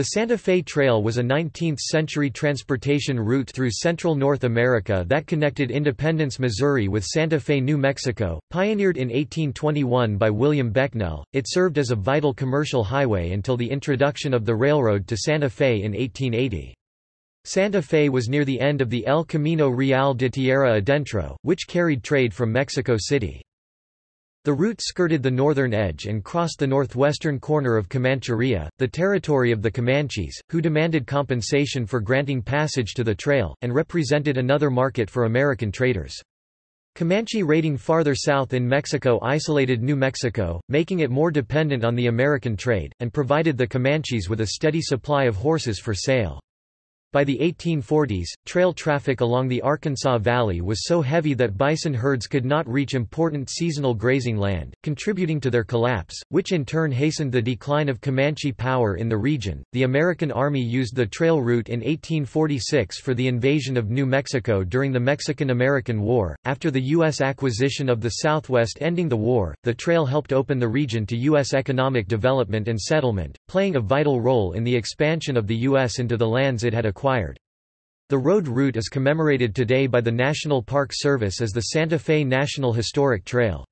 The Santa Fe Trail was a 19th-century transportation route through central North America that connected Independence, Missouri with Santa Fe, New Mexico. Pioneered in 1821 by William Becknell, it served as a vital commercial highway until the introduction of the railroad to Santa Fe in 1880. Santa Fe was near the end of the El Camino Real de Tierra Adentro, which carried trade from Mexico City. The route skirted the northern edge and crossed the northwestern corner of Comancheria, the territory of the Comanches, who demanded compensation for granting passage to the trail, and represented another market for American traders. Comanche raiding farther south in Mexico isolated New Mexico, making it more dependent on the American trade, and provided the Comanches with a steady supply of horses for sale. By the 1840s, trail traffic along the Arkansas Valley was so heavy that bison herds could not reach important seasonal grazing land, contributing to their collapse, which in turn hastened the decline of Comanche power in the region. The American Army used the trail route in 1846 for the invasion of New Mexico during the Mexican American War. After the U.S. acquisition of the Southwest ending the war, the trail helped open the region to U.S. economic development and settlement, playing a vital role in the expansion of the U.S. into the lands it had acquired acquired. The road route is commemorated today by the National Park Service as the Santa Fe National Historic Trail.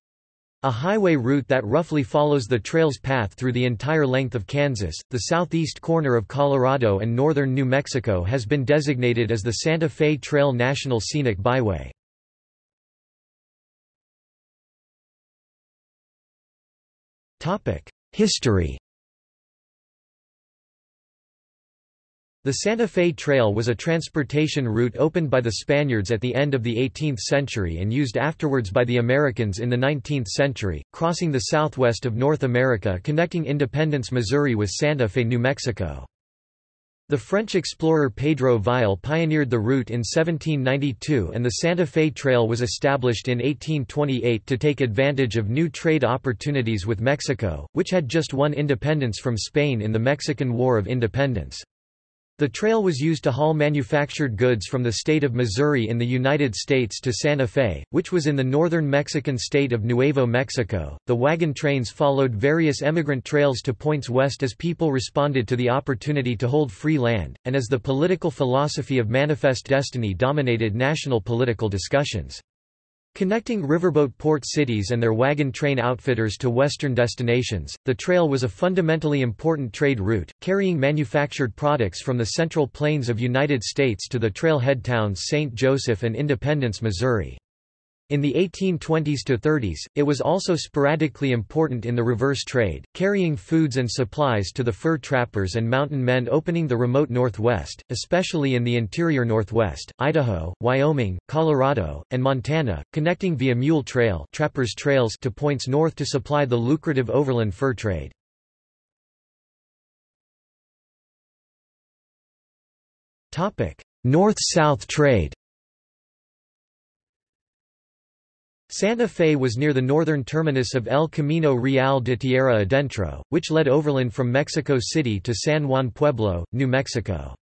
A highway route that roughly follows the trail's path through the entire length of Kansas, the southeast corner of Colorado and northern New Mexico has been designated as the Santa Fe Trail National Scenic Byway. History The Santa Fe Trail was a transportation route opened by the Spaniards at the end of the 18th century and used afterwards by the Americans in the 19th century, crossing the southwest of North America connecting Independence, Missouri with Santa Fe, New Mexico. The French explorer Pedro Vial pioneered the route in 1792 and the Santa Fe Trail was established in 1828 to take advantage of new trade opportunities with Mexico, which had just won independence from Spain in the Mexican War of Independence. The trail was used to haul manufactured goods from the state of Missouri in the United States to Santa Fe, which was in the northern Mexican state of Nuevo Mexico. The wagon trains followed various emigrant trails to points west as people responded to the opportunity to hold free land, and as the political philosophy of Manifest Destiny dominated national political discussions. Connecting riverboat port cities and their wagon train outfitters to western destinations, the trail was a fundamentally important trade route, carrying manufactured products from the central plains of United States to the trailhead towns St. Joseph and Independence, Missouri. In the 1820s to 30s, it was also sporadically important in the reverse trade, carrying foods and supplies to the fur trappers and mountain men opening the remote Northwest, especially in the interior Northwest, Idaho, Wyoming, Colorado, and Montana, connecting via mule trail trappers trails to points north to supply the lucrative overland fur trade. North-South trade Santa Fe was near the northern terminus of El Camino Real de Tierra Adentro, which led overland from Mexico City to San Juan Pueblo, New Mexico.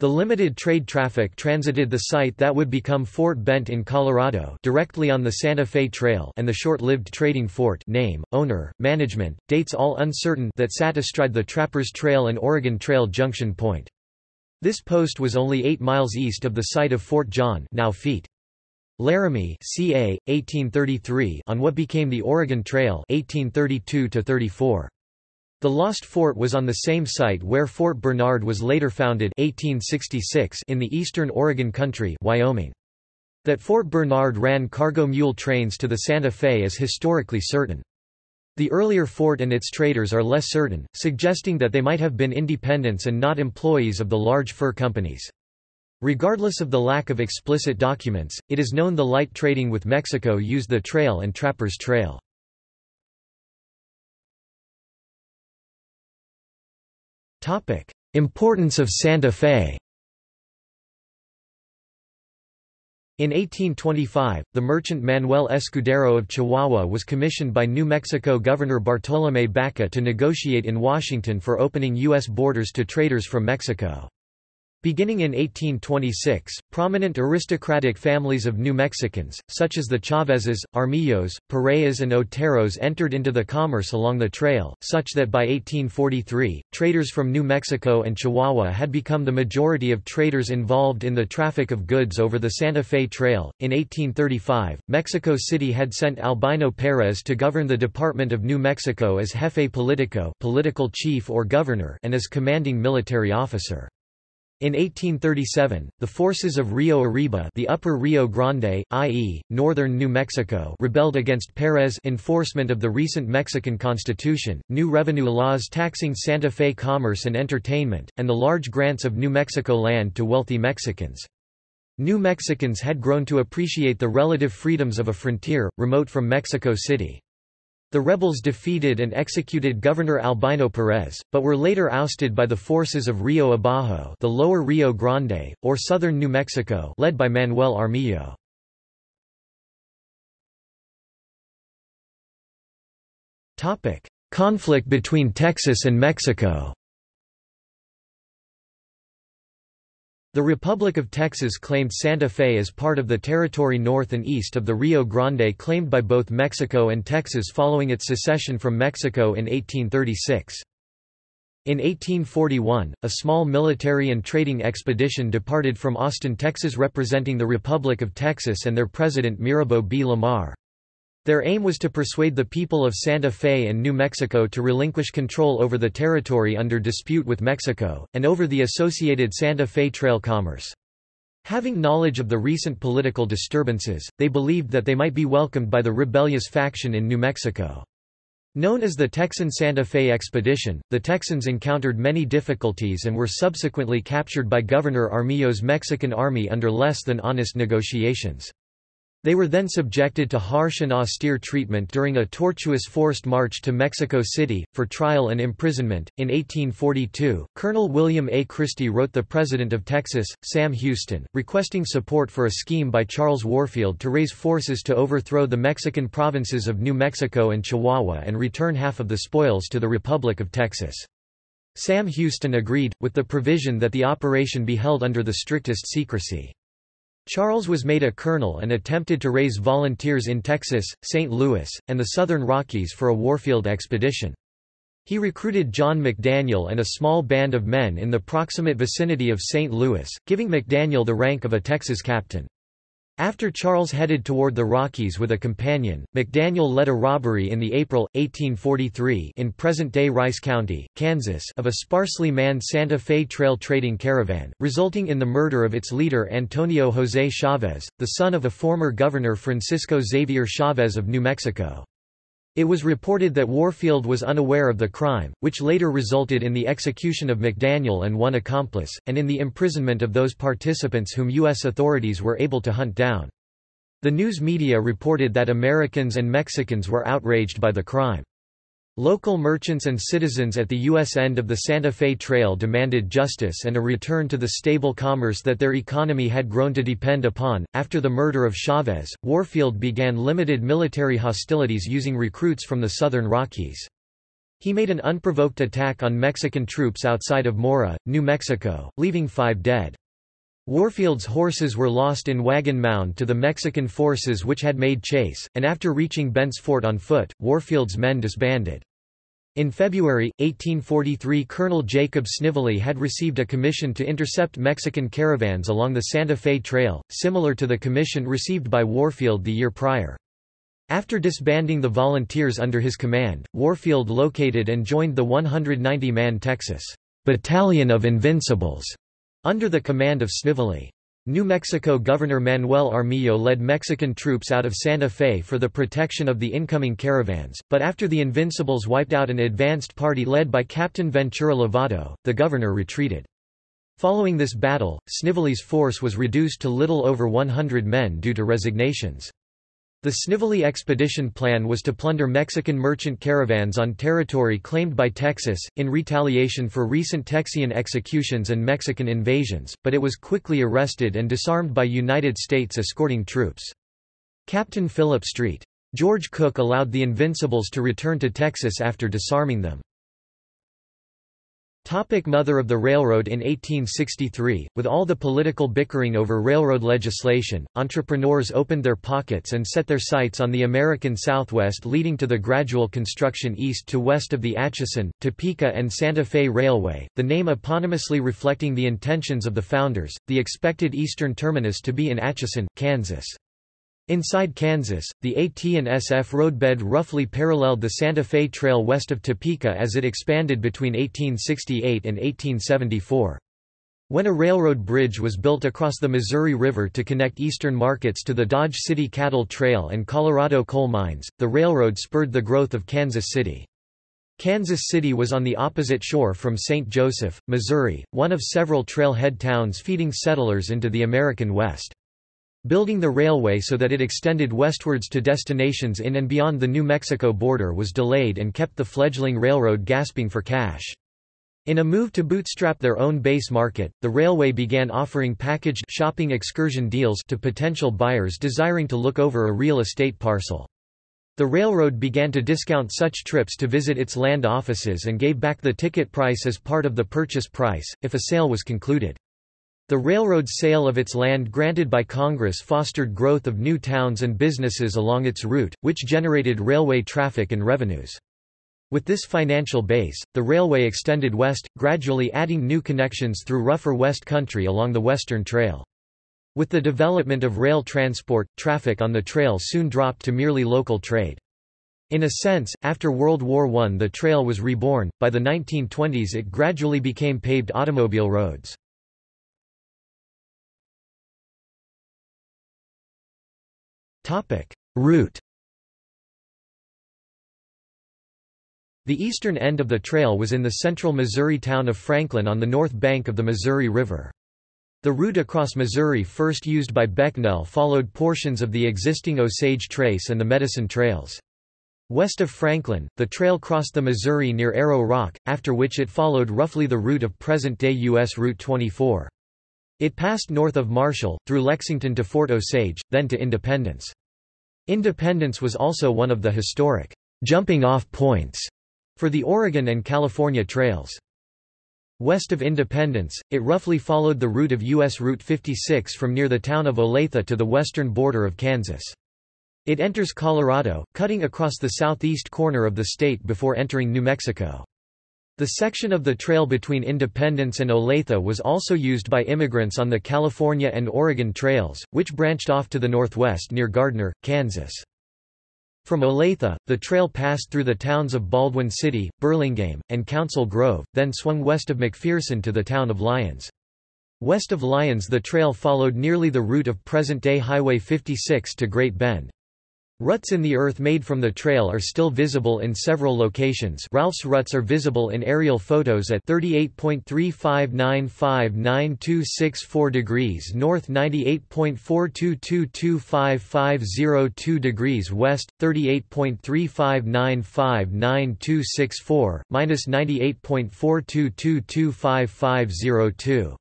The limited trade traffic transited the site that would become Fort Bent in Colorado directly on the Santa Fe Trail and the short-lived trading fort name, owner, management, dates all uncertain that sat astride the Trappers Trail and Oregon Trail junction point. This post was only 8 miles east of the site of Fort John now feet. Laramie ca. 1833 on what became the Oregon Trail 1832 34 The Lost Fort was on the same site where Fort Bernard was later founded 1866 in the eastern Oregon Country Wyoming. That Fort Bernard ran cargo mule trains to the Santa Fe is historically certain. The earlier fort and its traders are less certain, suggesting that they might have been independents and not employees of the large fur companies. Regardless of the lack of explicit documents, it is known the light trading with Mexico used the trail and Trappers Trail. Importance of Santa Fe In 1825, the merchant Manuel Escudero of Chihuahua was commissioned by New Mexico Governor Bartolomé Baca to negotiate in Washington for opening U.S. borders to traders from Mexico. Beginning in 1826, prominent aristocratic families of New Mexicans, such as the Chavezes, Armijos, Pereas and Oteros entered into the commerce along the trail, such that by 1843, traders from New Mexico and Chihuahua had become the majority of traders involved in the traffic of goods over the Santa Fe Trail. In 1835, Mexico City had sent Albino Perez to govern the Department of New Mexico as jefe politico political chief or governor and as commanding military officer. In 1837, the forces of Rio Arriba the upper Rio Grande, i.e., northern New Mexico rebelled against Perez enforcement of the recent Mexican constitution, new revenue laws taxing Santa Fe commerce and entertainment, and the large grants of New Mexico land to wealthy Mexicans. New Mexicans had grown to appreciate the relative freedoms of a frontier, remote from Mexico City. The rebels defeated and executed Governor Albino Perez, but were later ousted by the forces of Rio Abajo the lower Rio Grande, or southern New Mexico led by Manuel Armijo. Conflict between Texas and Mexico The Republic of Texas claimed Santa Fe as part of the territory north and east of the Rio Grande claimed by both Mexico and Texas following its secession from Mexico in 1836. In 1841, a small military and trading expedition departed from Austin, Texas representing the Republic of Texas and their president Mirabeau B. Lamar. Their aim was to persuade the people of Santa Fe and New Mexico to relinquish control over the territory under dispute with Mexico, and over the associated Santa Fe Trail commerce. Having knowledge of the recent political disturbances, they believed that they might be welcomed by the rebellious faction in New Mexico. Known as the Texan Santa Fe Expedition, the Texans encountered many difficulties and were subsequently captured by Governor Armijo's Mexican army under less than honest negotiations. They were then subjected to harsh and austere treatment during a tortuous forced march to Mexico City, for trial and imprisonment. In 1842, Colonel William A. Christie wrote the President of Texas, Sam Houston, requesting support for a scheme by Charles Warfield to raise forces to overthrow the Mexican provinces of New Mexico and Chihuahua and return half of the spoils to the Republic of Texas. Sam Houston agreed, with the provision that the operation be held under the strictest secrecy. Charles was made a colonel and attempted to raise volunteers in Texas, St. Louis, and the Southern Rockies for a Warfield expedition. He recruited John McDaniel and a small band of men in the proximate vicinity of St. Louis, giving McDaniel the rank of a Texas captain. After Charles headed toward the Rockies with a companion, McDaniel led a robbery in the April, 1843 in present-day Rice County, Kansas of a sparsely manned Santa Fe Trail trading caravan, resulting in the murder of its leader Antonio José Chávez, the son of a former governor Francisco Xavier Chávez of New Mexico. It was reported that Warfield was unaware of the crime, which later resulted in the execution of McDaniel and one accomplice, and in the imprisonment of those participants whom U.S. authorities were able to hunt down. The news media reported that Americans and Mexicans were outraged by the crime. Local merchants and citizens at the U.S. end of the Santa Fe Trail demanded justice and a return to the stable commerce that their economy had grown to depend upon. After the murder of Chavez, Warfield began limited military hostilities using recruits from the southern Rockies. He made an unprovoked attack on Mexican troops outside of Mora, New Mexico, leaving five dead. Warfield's horses were lost in Wagon Mound to the Mexican forces which had made chase, and after reaching Bent's Fort on foot, Warfield's men disbanded. In February, 1843 Colonel Jacob Snively had received a commission to intercept Mexican caravans along the Santa Fe Trail, similar to the commission received by Warfield the year prior. After disbanding the volunteers under his command, Warfield located and joined the 190-man Texas Battalion of Invincibles under the command of Snively. New Mexico Governor Manuel Armijo led Mexican troops out of Santa Fe for the protection of the incoming caravans, but after the Invincibles wiped out an advanced party led by Captain Ventura Lovato, the governor retreated. Following this battle, Snively's force was reduced to little over 100 men due to resignations. The Snively expedition plan was to plunder Mexican merchant caravans on territory claimed by Texas, in retaliation for recent Texian executions and Mexican invasions, but it was quickly arrested and disarmed by United States escorting troops. Captain Philip Street. George Cooke allowed the Invincibles to return to Texas after disarming them. Topic mother of the railroad In 1863, with all the political bickering over railroad legislation, entrepreneurs opened their pockets and set their sights on the American Southwest leading to the gradual construction east to west of the Atchison, Topeka and Santa Fe Railway, the name eponymously reflecting the intentions of the founders, the expected eastern terminus to be in Atchison, Kansas. Inside Kansas, the AT&SF roadbed roughly paralleled the Santa Fe Trail west of Topeka as it expanded between 1868 and 1874. When a railroad bridge was built across the Missouri River to connect eastern markets to the Dodge City Cattle Trail and Colorado coal mines, the railroad spurred the growth of Kansas City. Kansas City was on the opposite shore from St. Joseph, Missouri, one of several trailhead towns feeding settlers into the American West. Building the railway so that it extended westwards to destinations in and beyond the New Mexico border was delayed and kept the fledgling railroad gasping for cash. In a move to bootstrap their own base market, the railway began offering packaged shopping excursion deals to potential buyers desiring to look over a real estate parcel. The railroad began to discount such trips to visit its land offices and gave back the ticket price as part of the purchase price, if a sale was concluded. The railroad's sale of its land granted by Congress fostered growth of new towns and businesses along its route, which generated railway traffic and revenues. With this financial base, the railway extended west, gradually adding new connections through rougher West Country along the Western Trail. With the development of rail transport, traffic on the trail soon dropped to merely local trade. In a sense, after World War I the trail was reborn, by the 1920s it gradually became paved automobile roads. Route The eastern end of the trail was in the central Missouri town of Franklin on the north bank of the Missouri River. The route across Missouri first used by Becknell followed portions of the existing Osage Trace and the Medicine Trails. West of Franklin, the trail crossed the Missouri near Arrow Rock, after which it followed roughly the route of present-day U.S. Route 24. It passed north of Marshall, through Lexington to Fort Osage, then to Independence. Independence was also one of the historic jumping-off points for the Oregon and California trails. West of Independence, it roughly followed the route of U.S. Route 56 from near the town of Olathe to the western border of Kansas. It enters Colorado, cutting across the southeast corner of the state before entering New Mexico. The section of the trail between Independence and Olathe was also used by immigrants on the California and Oregon trails, which branched off to the northwest near Gardner, Kansas. From Olathe, the trail passed through the towns of Baldwin City, Burlingame, and Council Grove, then swung west of McPherson to the town of Lyons. West of Lyons the trail followed nearly the route of present-day Highway 56 to Great Bend. Ruts in the earth made from the trail are still visible in several locations Ralph's ruts are visible in aerial photos at 38.3595964 degrees north 98.4222550 degrees west, 38.3595964, minus 98.4222550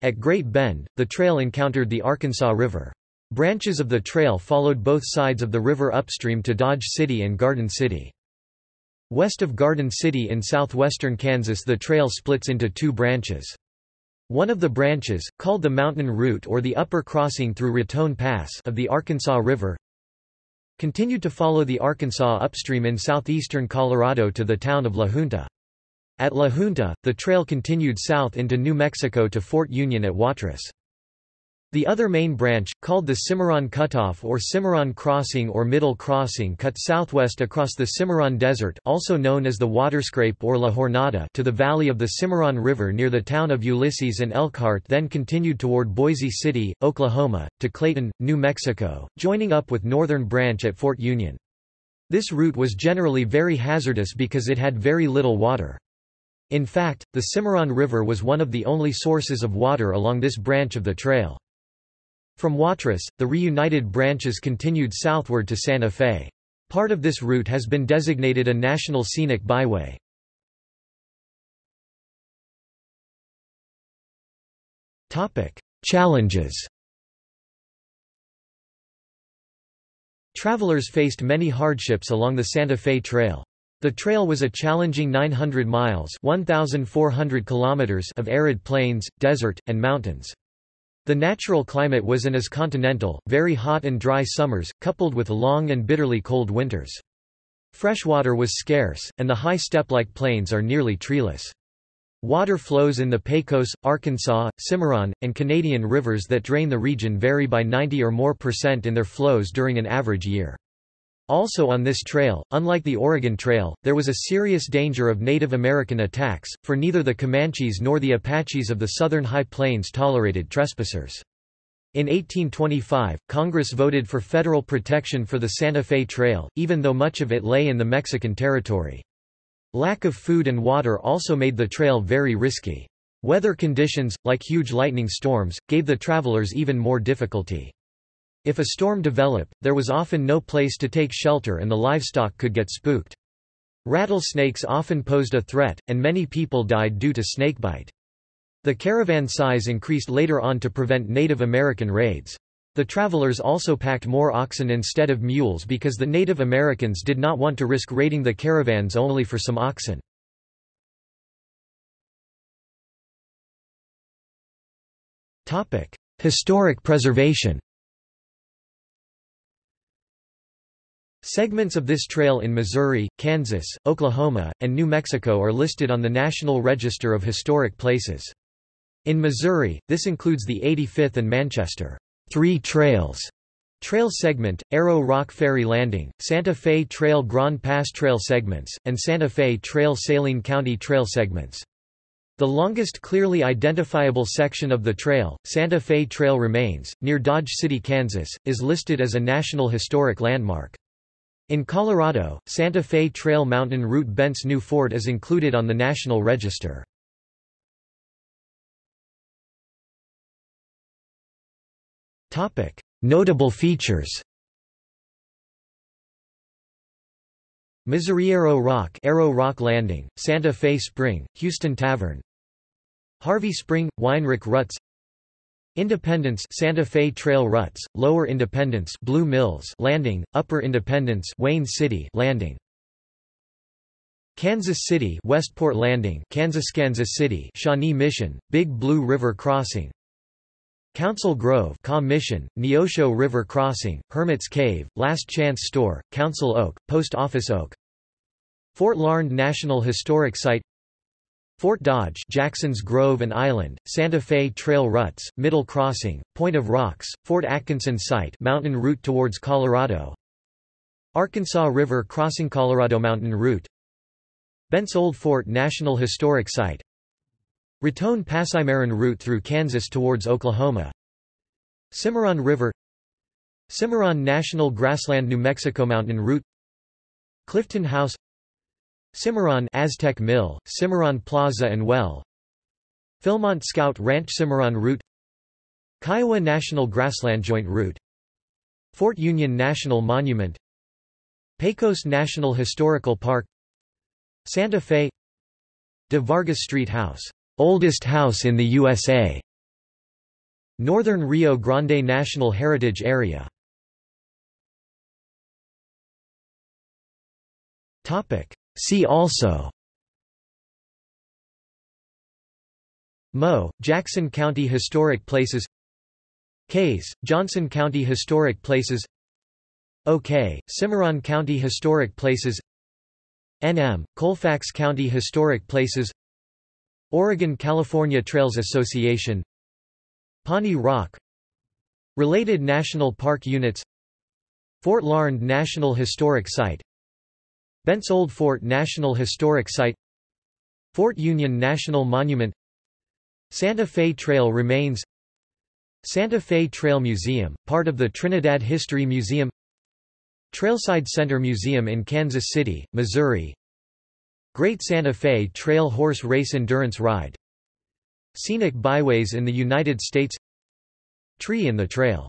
At Great Bend, the trail encountered the Arkansas River. Branches of the trail followed both sides of the river upstream to Dodge City and Garden City. West of Garden City in southwestern Kansas the trail splits into two branches. One of the branches, called the Mountain Route or the Upper Crossing through Raton Pass of the Arkansas River, continued to follow the Arkansas upstream in southeastern Colorado to the town of La Junta. At La Junta, the trail continued south into New Mexico to Fort Union at Watrous. The other main branch, called the Cimarron Cutoff or Cimarron Crossing or Middle Crossing cut southwest across the Cimarron Desert also known as the Waterscrape or La Jornada to the valley of the Cimarron River near the town of Ulysses and Elkhart then continued toward Boise City, Oklahoma, to Clayton, New Mexico, joining up with Northern Branch at Fort Union. This route was generally very hazardous because it had very little water. In fact, the Cimarron River was one of the only sources of water along this branch of the trail. From Watrous, the reunited branches continued southward to Santa Fe. Part of this route has been designated a National Scenic Byway. Challenges Travelers faced many hardships along the Santa Fe Trail. The trail was a challenging 900 miles 1,400 kilometers of arid plains, desert, and mountains. The natural climate was and is continental, very hot and dry summers, coupled with long and bitterly cold winters. Freshwater was scarce, and the high steppe-like plains are nearly treeless. Water flows in the Pecos, Arkansas, Cimarron, and Canadian rivers that drain the region vary by 90 or more percent in their flows during an average year. Also on this trail, unlike the Oregon Trail, there was a serious danger of Native American attacks, for neither the Comanches nor the Apaches of the southern High Plains tolerated trespassers. In 1825, Congress voted for federal protection for the Santa Fe Trail, even though much of it lay in the Mexican territory. Lack of food and water also made the trail very risky. Weather conditions, like huge lightning storms, gave the travelers even more difficulty. If a storm developed, there was often no place to take shelter and the livestock could get spooked. Rattlesnakes often posed a threat, and many people died due to snakebite. The caravan size increased later on to prevent Native American raids. The travelers also packed more oxen instead of mules because the Native Americans did not want to risk raiding the caravans only for some oxen. Historic preservation Segments of this trail in Missouri, Kansas, Oklahoma, and New Mexico are listed on the National Register of Historic Places. In Missouri, this includes the 85th and Manchester Three Trails Trail segment, Arrow Rock Ferry Landing, Santa Fe Trail Grand Pass Trail segments, and Santa Fe Trail Saline County Trail segments. The longest clearly identifiable section of the trail, Santa Fe Trail remains, near Dodge City, Kansas, is listed as a National Historic Landmark. In Colorado, Santa Fe Trail Mountain Route Bent's New Fort is included on the National Register. Notable features Missouri Arrow Rock Arrow Rock Landing, Santa Fe Spring, Huston Tavern Harvey Spring, Weinrich Ruts Independence Santa Fe Trail Ruts, Lower Independence Blue Mills Landing, Upper Independence Wayne City Landing. Kansas City Westport Landing Kansas Kansas City Shawnee Mission, Big Blue River Crossing. Council Grove Mission, Neosho River Crossing, Hermit's Cave, Last Chance Store, Council Oak, Post Office Oak. Fort Larned National Historic Site Fort Dodge Jackson's Grove and Island, Santa Fe Trail Ruts, Middle Crossing, Point of Rocks, Fort Atkinson Site mountain route towards Colorado. Arkansas River Crossing Colorado Mountain Route. Bent's Old Fort National Historic Site. Raton Pass Cimarron route through Kansas towards Oklahoma. Cimarron River. Cimarron National Grassland New Mexico Mountain Route. Clifton House Cimarron Aztec Mill, Cimarron Plaza and Well Philmont Scout Ranch Cimarron Route Kiowa National Grassland Joint Route Fort Union National Monument Pecos National Historical Park Santa Fe De Vargas Street House Oldest house in the USA. Northern Rio Grande National Heritage Area. Topic. See also. Mo, Jackson County Historic Places. Case, Johnson County Historic Places. OK, Cimarron County Historic Places. NM, Colfax County Historic Places. Oregon-California Trails Association. Pawnee Rock. Related national park units. Fort Larned National Historic Site Bent's Old Fort National Historic Site Fort Union National Monument Santa Fe Trail remains Santa Fe Trail Museum, part of the Trinidad History Museum Trailside Center Museum in Kansas City, Missouri Great Santa Fe Trail Horse Race Endurance Ride Scenic byways in the United States Tree in the Trail